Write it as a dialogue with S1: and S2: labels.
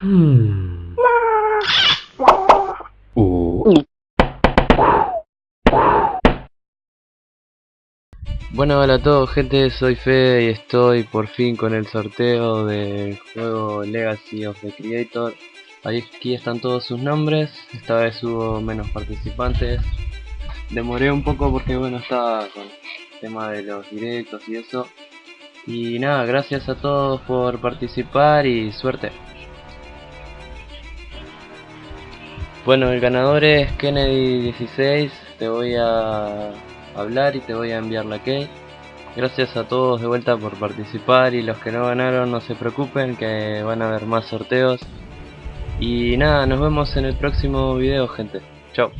S1: Uh. Bueno, hola a todos gente, soy Fede y estoy por fin con el sorteo del juego Legacy of the Creator. Aquí están todos sus nombres, esta vez hubo menos participantes. Demoré un poco porque bueno, estaba con el tema de los directos y eso. Y nada, gracias a todos por participar y suerte Bueno, el ganador es Kennedy16, te voy a hablar y te voy a enviar la key. Gracias a todos de vuelta por participar y los que no ganaron no se preocupen que van a haber más sorteos. Y nada, nos vemos en el próximo video gente. Chao.